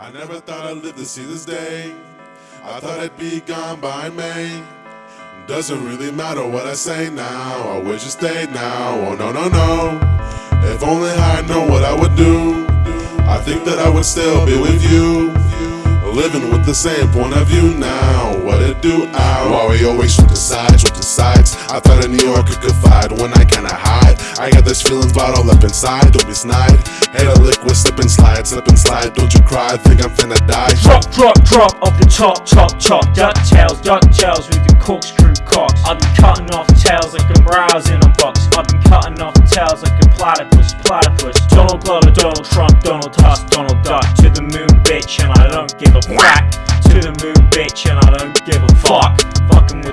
I never thought I'd live to see this day. I thought I'd be gone by May. Doesn't really matter what I say now. I wish you stayed now. Oh no, no, no. If only I know what I would do. I think that I would still be with you. Living with the same point of view now. What it do out? Why we always switch the sides, switch the sides. I thought in New York I could confide when I cannot hide. I got this feeling bottled up inside. Don't be snide. Hate a liquid, slip and slide, slip and slide. Don't you cry, think I'm finna die. Drop, drop, drop off the top, top, top. Duck tails, duck tails with the corkscrew cocks. I've been cutting off tails like I'm browsing a box. I've been cutting off tails like a platypus, platypus. Donald Glover, Donald Trump, Donald Tusk, Donald Duck. To the moon, bitch, and I don't give a whack. To the moon, bitch, and I don't give a fuck. Fucking